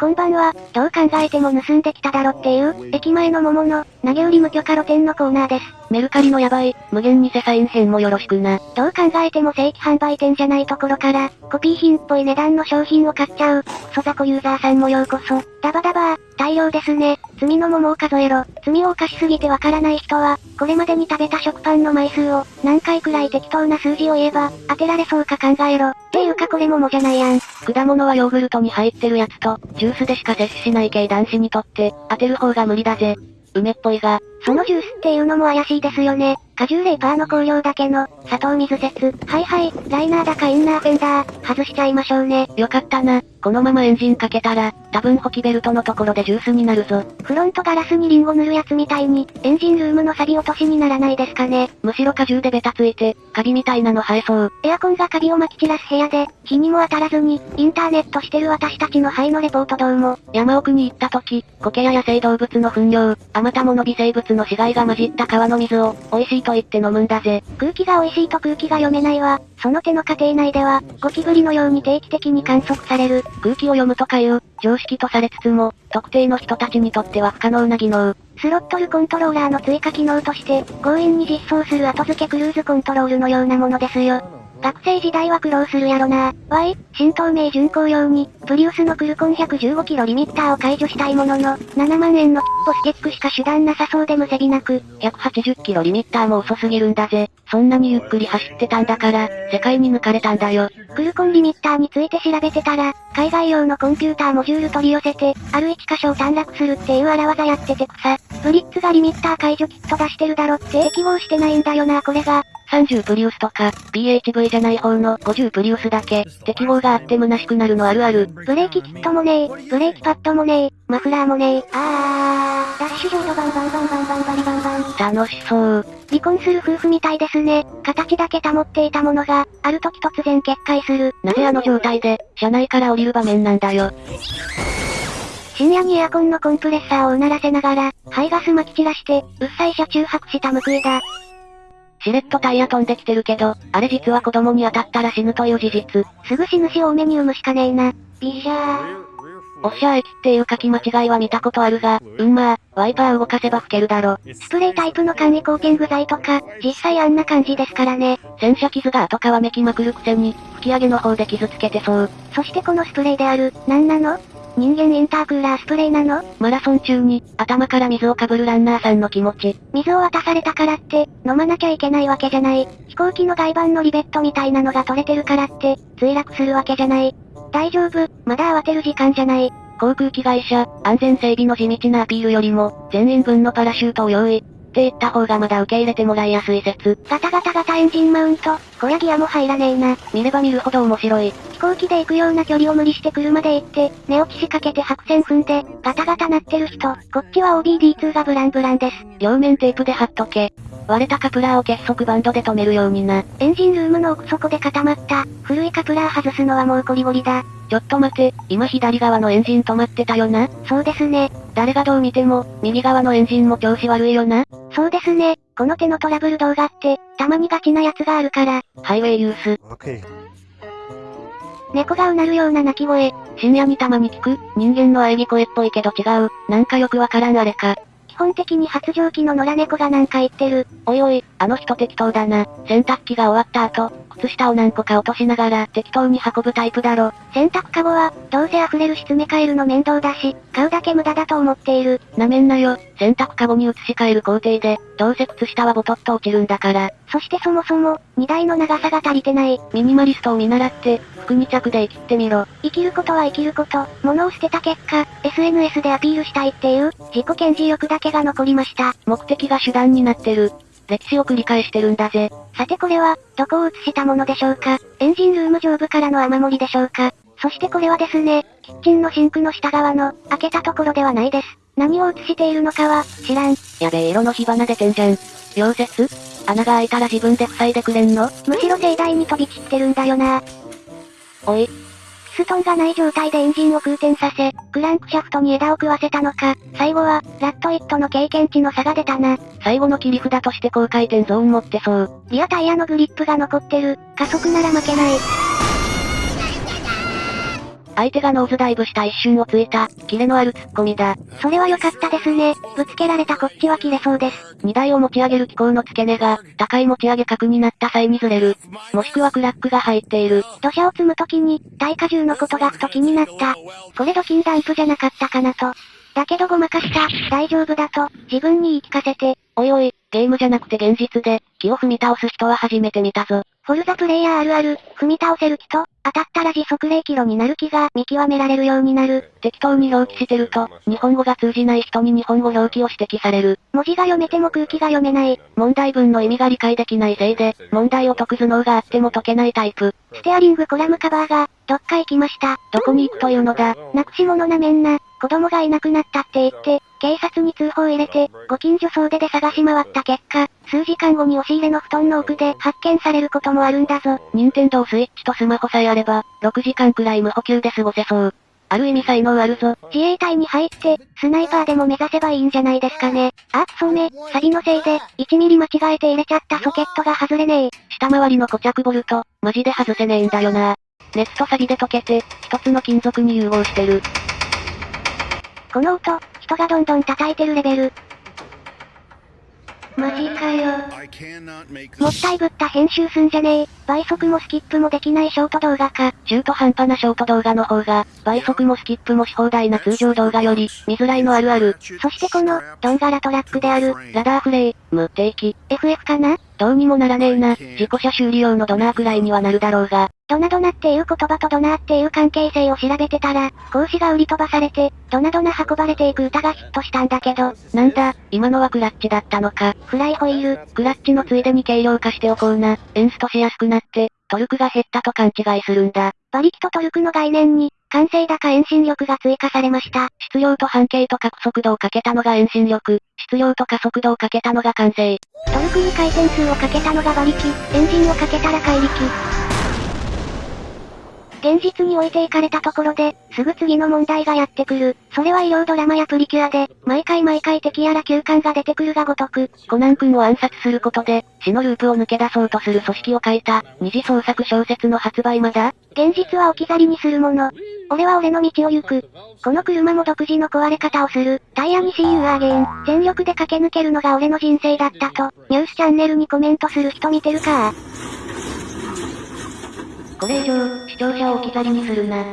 こんばんは、どう考えても盗んできただろっていう、駅前の桃の、投げ売り無許可露店のコーナーです。メルカリのヤバい、無限にセサイン編もよろしくな。どう考えても正規販売店じゃないところから、コピー品っぽい値段の商品を買っちゃう、クソ雑魚ユーザーさんもようこそ。ダバダバー、大量ですね。罪の桃を数えろ。罪を犯しすぎてわからない人は、これまでに食べた食パンの枚数を、何回くらい適当な数字を言えば、当てられそうか考えろ。っていうかこれ桃じゃないやん。果物はヨーグルトに入ってるやつと、ジュースでしか摂取しない系男子にとって、当てる方が無理だぜ。梅っぽいが。そのジュースっていうのも怪しいですよね。果汁パーの香料だけの、砂糖水説。はいはい、ライナーだかインナーフェンダー、外しちゃいましょうね。よかったな。このままエンジンかけたら、多分ホキベルトのところでジュースになるぞ。フロントガラスにリンゴ塗るやつみたいに、エンジンルームの錆落としにならないですかね。むしろ果汁でベタついて、カビみたいなの生えそう。エアコンがカビを撒き散らす部屋で、日にも当たらずに、インターネットしてる私たちの肺のレポートどうも。山奥に行った時、苔や野生動物の糞尿、あまたもの微生物の死骸が混じった川の水を、美味しいと言って飲むんだぜ。ぜ。空気が美味しいと空気が読めないわ。その手の家庭内では、ゴキブリのように定期的に観測される。空気を読むとかいう、常識とされつつも、特定の人たちにとっては不可能な技能。スロットルコントローラーの追加機能として、強引に実装する後付けクルーズコントロールのようなものですよ。学生時代は苦労するやろな。わい、新東名巡航用に、プリウスのクルコン115キロリミッターを解除したいものの、7万円のキッポスケックしか手段なさそうでむせびなく、180キロリミッターも遅すぎるんだぜ。そんなにゆっくり走ってたんだから、世界に抜かれたんだよ。クルコンリミッターについて調べてたら、海外用のコンピューターモジュール取り寄せて、ある1箇所を短絡するっていう荒技やってて草。ブリッツがリミッター解除キット出してるだろって適合してないんだよなこれが。30プリウスとか、PHV じゃない方の50プリウスだけ、適合があって虚しくなるのあるある。ブレーキキットもねえ、ブレーキパッドもねえ、マフラーもねえ、あー、ダッシュボードバンバンバンバンバンバリバンバン。楽しそう。離婚する夫婦みたいですね。形だけ保っていたものが、ある時突然決壊する。なぜあの状態で、車内から降りる場面なんだよ。深夜にエアコンのコンプレッサーをうならせながら、排ガス撒き散らして、うっさい車中泊した報いだ。しれっとタイヤ飛んできてるけど、あれ実は子供に当たったら死ぬという事実。すぐ死ぬし多めに産むしかねえな。ビシャー。おっしゃー駅っていう書き間違いは見たことあるが、うんまあ、ワイパー動かせば吹けるだろ。スプレータイプの簡易コーティング剤とか、実際あんな感じですからね。洗車傷が後皮めきまくるくせに、吹き上げの方で傷つけてそう。そしてこのスプレーである、なんなの？人間インタークーラースプレーなの？マラソン中に、頭から水をかぶるランナーさんの気持ち。水を渡されたからって、飲まなきゃいけないわけじゃない。飛行機の外板のリベットみたいなのが取れてるからって、墜落するわけじゃない。大丈夫、まだ慌てる時間じゃない。航空機会社、安全整備の地道なアピールよりも、全員分のパラシュートを用意。って言った方がまだ受け入れてもらいやすい説。ガタガタガタエンジンマウント、小屋ギアも入らねえな。見れば見るほど面白い。飛行機で行くような距離を無理して車で行って、寝落ちしかけて白線踏んで、ガタガタ鳴ってる人。こっちは OBD2 がブランブランです。両面テープで貼っとけ。割れたカプラーを結束バンドで止めるようにな。エンジンルームの奥底で固まった、古いカプラー外すのはもうゴリゴリだ。ちょっと待て、今左側のエンジン止まってたよな？そうですね。誰がどう見ても、右側のエンジンも調子悪いよなそうですね。この手のトラブル動画って、たまにガチなやつがあるから。ハイウェイユース。猫がうなるような鳴き声。深夜にたまに聞く、人間の喘ぎ声っぽいけど違う、なんかよくわからんあれか。本的に発情期の野良猫がなんか言ってる。おいおい、あの人適当だな。洗濯機が終わった後、靴下を何個か落としながら適当に運ぶタイプだろ。洗濯カゴは、どうせ溢れるし詰め替えるの面倒だし、買うだけ無駄だと思っている。なめんなよ。洗濯カゴに移し替える工程で、どうせ靴下はボトッと落ちるんだから。そしてそもそも、荷台の長さが足りてない。ミニマリストを見習って、服2着で生きってみろ。生きることは生きること、物を捨てた結果、SNS でアピールしたいっていう、自己顕示欲だけが残りました。目的が手段になってる。歴史を繰り返してるんだぜ。さてこれは、どこを映したものでしょうか？エンジンルーム上部からの雨漏りでしょうか？そしてこれはですね、キッチンのシンクの下側の、開けたところではないです。何を映しているのかは、知らん。やべえ色の火花出てんじゃん。溶接？穴が開いたら自分で塞いでくれんの？むしろ盛大に飛び散ってるんだよな。おい、ストンがない状態でエンジンを空転させ、クランクシャフトに枝を食わせたのか、最後は、ラットイットの経験値の差が出たな。最後の切り札として高回転ゾーン持ってそう。リアタイヤのグリップが残ってる、加速なら負けない。相手がノーズダイブした一瞬をついた、キレのあるツッコミだ。それは良かったですね。ぶつけられたこっちは切れそうです。荷台を持ち上げる機構の付け根が、高い持ち上げ角になった際にずれる。もしくはクラックが入っている。土砂を積むときに、耐荷重のことがふと気になった。これドキンダンプじゃなかったかなと。だけどごまかした、大丈夫だと、自分に言い聞かせて、おいおい、ゲームじゃなくて現実で、木を踏み倒す人は初めて見たぞ。フォルザプレイヤーあるある、踏み倒せる木と、当たったら時速0キロになる木が見極められるようになる。適当に表記してると、日本語が通じない人に日本語表記を指摘される。文字が読めても空気が読めない。問題文の意味が理解できないせいで、問題を解く頭脳があっても解けないタイプ。ステアリングコラムカバーが、どっか行きました。どこに行くというのだ。なくし物なめんな。子供がいなくなったって言って、警察に通報を入れて、ご近所総出で探し回った結果、数時間後に押し入れの布団の奥で発見されることもあるんだぞ。任天堂スイッチとスマホさえあれば、6時間くらい無補給で過ごせそう。ある意味才能あるぞ。自衛隊に入って、スナイパーでも目指せばいいんじゃないですかね。あ、そうめ、サビのせいで、1ミリ間違えて入れちゃったソケットが外れねえ。下回りの固着ボルト、マジで外せねえんだよな。熱とサビで溶けて、一つの金属に融合してる。この音、人がどんどん叩いてるレベル。マジかよ。もったいぶった編集すんじゃねえ。倍速もスキップもできないショート動画か。中途半端なショート動画の方が、倍速もスキップもし放題な通常動画より、見づらいのあるある。そしてこの、ドンガラトラックである、ラダーフレイ、無定期。FF かな？どうにもならねえな。自己車修理用のドナーくらいにはなるだろうが。ドナドナっていう言葉とドナーっていう関係性を調べてたら、講師が売り飛ばされて、ドナドナ運ばれていく歌がヒットしたんだけど、なんだ、今のはクラッチだったのか。フライホイール、クラッチのついでに軽量化しておこうな。エンストしやすくなって、トルクが減ったと勘違いするんだ。馬力とトルクの概念に、完成だか遠心力が追加されました。質量と半径と角速度をかけたのが遠心力、質量と加速度をかけたのが完成。トルクに回転数をかけたのが馬力、エンジンをかけたら怪力。現実に置いていかれたところで、すぐ次の問題がやってくる。それは医療ドラマやプリキュアで、毎回毎回敵やら休館が出てくるがごとく、コナン君を暗殺することで、死のループを抜け出そうとする組織を書いた、二次創作小説の発売まだ？現実は置き去りにするもの。俺は俺の道を行く。この車も独自の壊れ方をする。タイヤに See You Again。全力で駆け抜けるのが俺の人生だったと、ニュースチャンネルにコメントする人見てるかこれ以上、視聴者を置き去りにするな。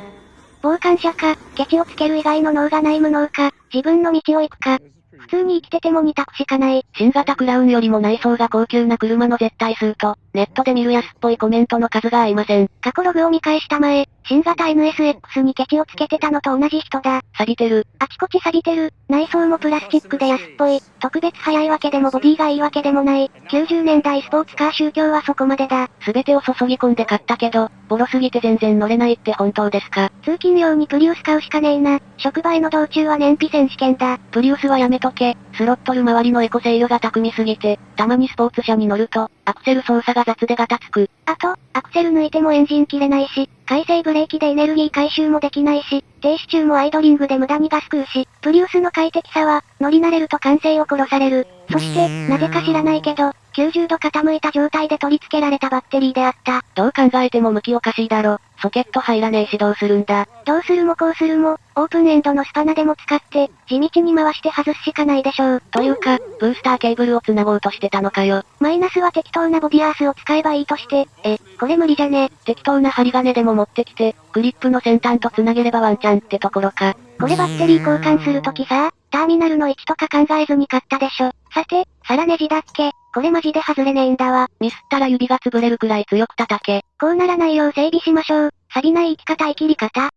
傍観者か、ケチをつける以外の脳がない無能か、自分の道を行くか。普通に生きてても二択しかない。新型クラウンよりも内装が高級な車の絶対数と、ネットで見る安っぽいコメントの数が合いません。過去ログを見返した前、新型 NSX にケチをつけてたのと同じ人だ。錆びてる。あちこち錆びてる。内装もプラスチックで安っぽい。特別早いわけでもボディがいいわけでもない。90年代スポーツカー宗教はそこまでだ。すべてを注ぎ込んで買ったけど、ボロすぎて全然乗れないって本当ですか？通勤用にプリウス買うしかねえな。職場への道中は燃費選手権だ。プリウスはやめとけ。スロットル周りのエコ制御が巧みすぎて、たまにスポーツ車に乗ると、アクセル操作が雑でガタつく。あと、アクセル抜いてもエンジン切れないし、回生ブレーキでエネルギー回収もできないし、停止中もアイドリングで無駄にガス食うし、プリウスの快適さは、乗り慣れると完成を殺される。そして、なぜか知らないけど、90度傾いた状態で取り付けられたバッテリーであった。どう考えても向きおかしいだろ。ソケット入らねえしどうするんだ。どうするもこうするも、オープンエンドのスパナでも使って、地道に回して外すしかないでしょう。というか、ブースターケーブルを繋ごうとしてたのかよ。マイナスは適当なボディアースを使えばいいとして、え、これ無理じゃね適当な針金でも持ってきて、グリップの先端と繋げればワンチャンってところか。これバッテリー交換するときさ、ターミナルの位置とか考えずに買ったでしょ。さて、皿ネジだっけこれマジで外れねえんだわ。ミスったら指が潰れるくらい強く叩け。こうならないよう整備しましょう。錆びない生き方生きり方。